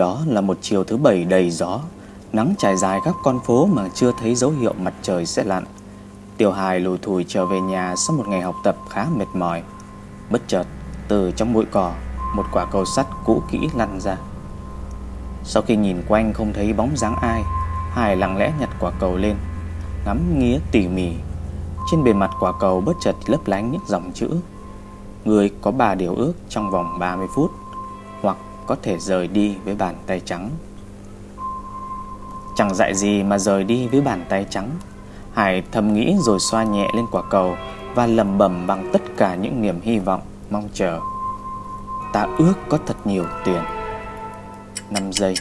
Đó là một chiều thứ bảy đầy gió. Nắng trải dài các con phố mà chưa thấy dấu hiệu mặt trời sẽ lặn. Tiểu hài lùi thùi trở về nhà sau một ngày học tập khá mệt mỏi. Bất chợt, từ trong bụi cỏ, một quả cầu sắt cũ kỹ lăn ra. Sau khi nhìn quanh không thấy bóng dáng ai Hải lặng lẽ nhặt quả cầu lên Ngắm nghía tỉ mỉ. Trên bề mặt quả cầu bất chợt lấp lánh những dòng chữ Người có ba điều ước trong vòng 30 phút có thể rời đi với bàn tay trắng. Chẳng dạy gì mà rời đi với bàn tay trắng. Hải thầm nghĩ rồi xoa nhẹ lên quả cầu Và lầm bầm bằng tất cả những niềm hy vọng, mong chờ. Ta ước có thật nhiều tiền. 5 giây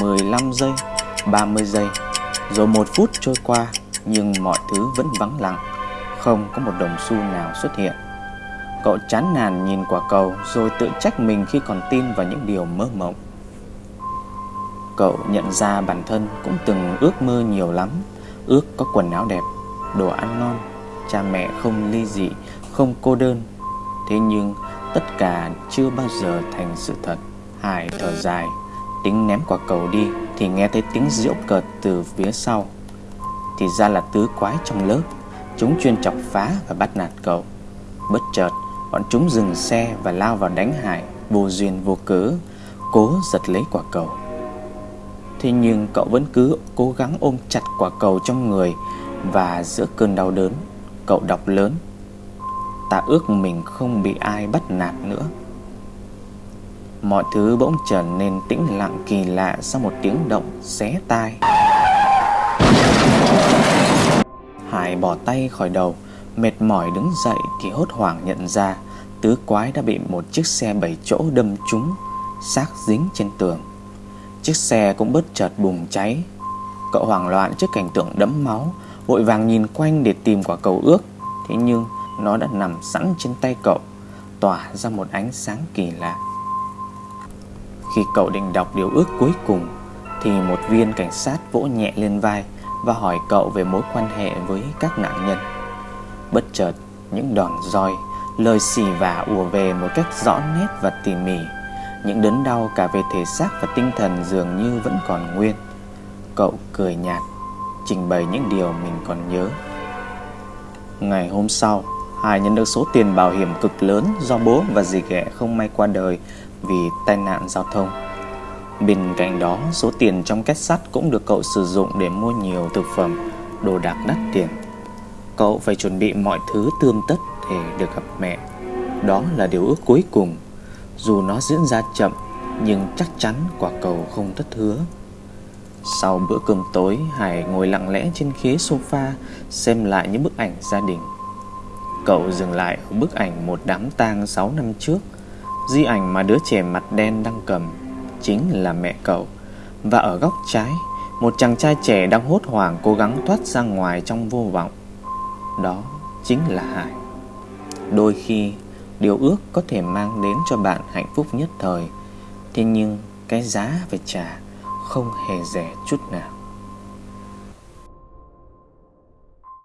15 giây 30 giây. Rồi một phút trôi qua Nhưng mọi thứ vẫn vắng lặng. Không có một đồng xu nào xuất hiện. Cậu chán nản nhìn quả cầu Rồi tự trách mình khi còn tin vào những điều mơ mộng. Cậu nhận ra bản thân cũng từng ước mơ nhiều lắm Ước có quần áo đẹp, đồ ăn ngon Cha mẹ không ly dị, không cô đơn. Thế nhưng tất cả chưa bao giờ thành sự thật. Hải thở dài Tính ném quả cầu đi Thì nghe thấy tiếng diễu cợt từ phía sau. Thì ra là tứ quái trong lớp Chúng chuyên chọc phá và bắt nạt cậu. Bất chợt Bọn chúng dừng xe và lao vào đánh Hải Vô duyên vô cớ, Cố giật lấy quả cầu. Thế nhưng cậu vẫn cứ cố gắng ôm chặt quả cầu trong người Và giữa cơn đau đớn, Cậu đọc lớn, Ta ước mình không bị ai bắt nạt nữa. Mọi thứ bỗng trở nên tĩnh lặng kỳ lạ Sau một tiếng động xé tai. Hải bỏ tay khỏi đầu Mệt mỏi đứng dậy thì hốt hoảng nhận ra Tứ quái đã bị một chiếc xe bảy chỗ đâm trúng, Xác dính trên tường. Chiếc xe cũng bất chợt bùng cháy. Cậu hoảng loạn trước cảnh tượng đẫm máu, Vội vàng nhìn quanh để tìm quả cầu ước. Thế nhưng, nó đã nằm sẵn trên tay cậu, Tỏa ra một ánh sáng kỳ lạ. Khi cậu định đọc điều ước cuối cùng, Thì một viên cảnh sát vỗ nhẹ lên vai Và hỏi cậu về mối quan hệ với các nạn nhân. Bất chợt, những đòn roi, Lời xì vả ùa về một cách rõ nét và tỉ mỉ. Những đớn đau cả về thể xác và tinh thần dường như vẫn còn nguyên. Cậu cười nhạt, Trình bày những điều mình còn nhớ. Ngày hôm sau Hải nhận được số tiền bảo hiểm cực lớn Do bố và dì ghẻ không may qua đời Vì tai nạn giao thông. Bên cạnh đó, Số tiền trong két sắt cũng được cậu sử dụng Để mua nhiều thực phẩm, Đồ đạc đắt tiền. Cậu phải chuẩn bị mọi thứ tươm tất Để được gặp mẹ. Đó là điều ước cuối cùng. Dù nó diễn ra chậm, Nhưng chắc chắn quả cầu không thất hứa. Sau bữa cơm tối, Hải ngồi lặng lẽ trên khế sofa Xem lại những bức ảnh gia đình. Cậu dừng lại ở bức ảnh một đám tang 6 năm trước. Di ảnh mà đứa trẻ mặt đen đang cầm Chính là mẹ cậu. Và ở góc trái, Một chàng trai trẻ đang hốt hoảng cố gắng thoát ra ngoài trong vô vọng. Đó chính là Hải Đôi khi, Điều ước có thể mang đến cho bạn hạnh phúc nhất thời, Thế nhưng cái giá phải trả không hề rẻ chút nào.